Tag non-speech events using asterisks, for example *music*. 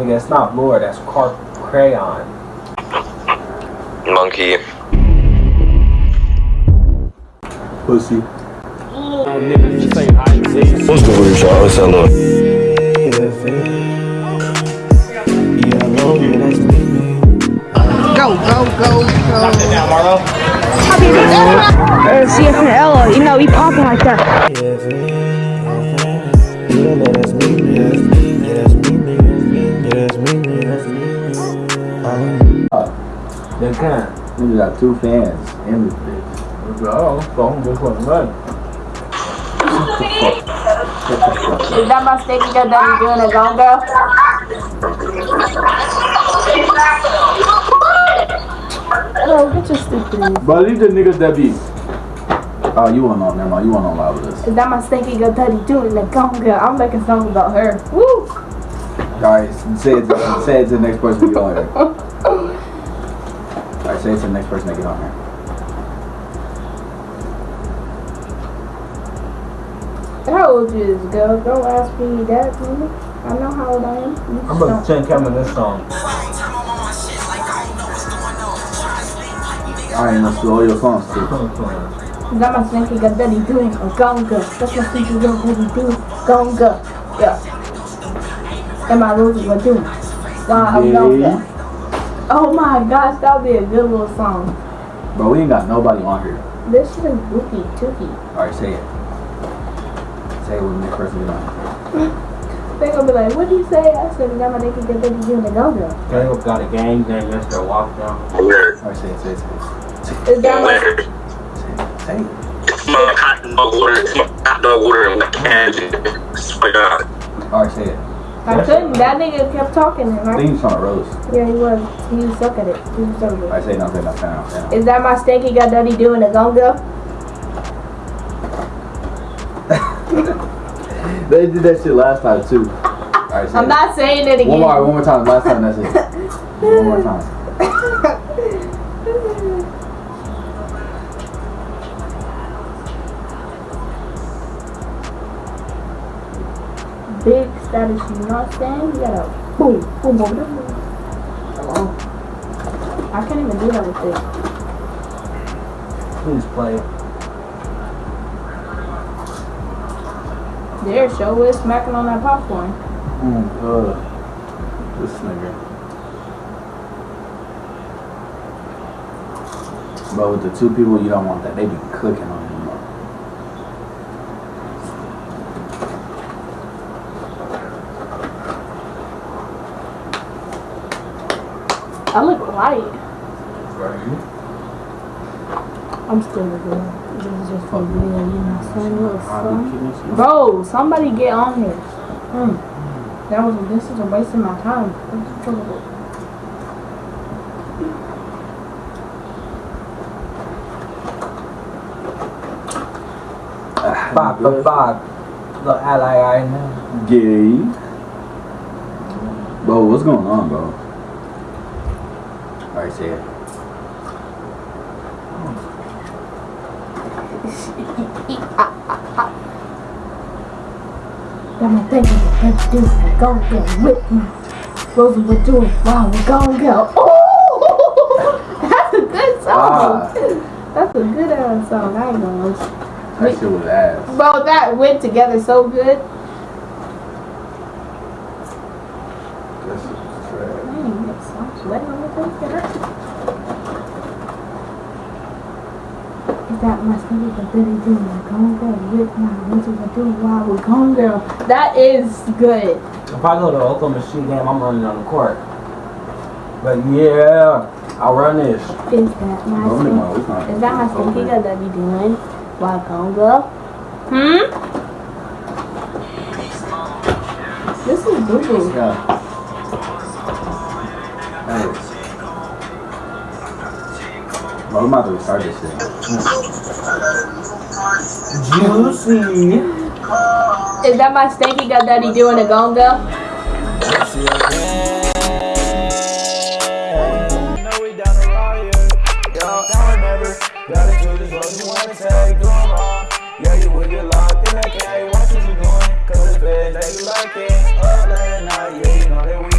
Nigga, it's not Lord, that's Car Crayon. Monkey. Pussy. What's good with y'all? What's up, look? Go, go, go, go. Uh, CF and Ella, you know, he popping like that. They can't. Nigga got two fans in this bitch. Oh, so I'm just putting money. Is that my sticky that that you doing a gone girl? Oh, get your stupid. But leave the niggas that be. Oh, you want on? Never mind. You want on live with us. Is that my stinky girl daddy doing a gone girl? I'm making songs about her. Woo! Alright, say it. To, say it to the next person to get on here. Alright, say it to the next person to get on here. How old you is, girl? Don't ask me that, nigga. I know how old I am. You I'm just about to don't. Kevin this song. Alright, let's do all your songs too. Is that my stinky girl daddy doing a gone girl? That's my stinky girl daddy doing gone girl. Yeah. And my Rosie what doing? Why I'm gone girl. Oh my gosh, that would be a good little song. Bro, we ain't got nobody on here. This shit is goofy, tooky. Alright, say it. Say it with the next person get on. They gonna be like, what do you say? I said, that my nigga get daddy doing a gone girl. Caleb got a gang name, Mr. Walk Down. Alright, say it, say it, say it. Is that my Where? Say it. My hot dog water, my hot dog water in the can. God. Alright, say it. I couldn't. That nigga kept talking and I I think he's trying to roast. Yeah, he was. He was suck at it. He was good. Alright, say it now, say it now, say it now, say it now. Is that my stinky got daddy doing a gonga? *laughs* They did that shit last time too. I'm it. not saying it again. One more, one more time. Last time, that's it. One more time. *laughs* Big status, you know what I'm saying? You gotta boom, boom, boom, boom, boom. Hello. I can't even do that with this. Please play. There, show is smacking on that popcorn. Mm, uh, this nigga. But with the two people, you don't want that. They be clicking on you. Know. I look white. I'm still a girl. This is just for real, you know what I'm saying? Little son. Bro, somebody get on here. Hmm. That was this is a waste of my time. What's the trouble? Five for five. The ally I know. Gay. Bro, what's going on, bro? Alright, say it. Got my thinking let's do it. Go get with me. Rosie would do it. Wow, we're gonna go. Oh, *laughs* that's a good song. Ah. That's a good ass song. I ain't gonna. That shit was ass. Bro, that went together so good. That shit was trash. Dang, that song's sweating on the face. Get. Is that my stomach a doing a gone girl with my winter a do while we're gone girl? That is good. If I go to Oklahoma Machine game, I'm running on the court. But yeah, I'll run this. Is that my Bro, no, it's. Is that my stinky girl that be doing while gone girl? Hmm? This is boo boo. Yeah. Hey. Bro, I'm about to restart this shit. Juicy. Is that my stinky girl daddy doing a gone girl? know we down the riot. Yo, now or never. Gotta do this road you wanna take, do 'em all. Yeah, you would get locked in that K. Watch what you doing, cause the feds, they be like it. Up late night, yeah, you know that we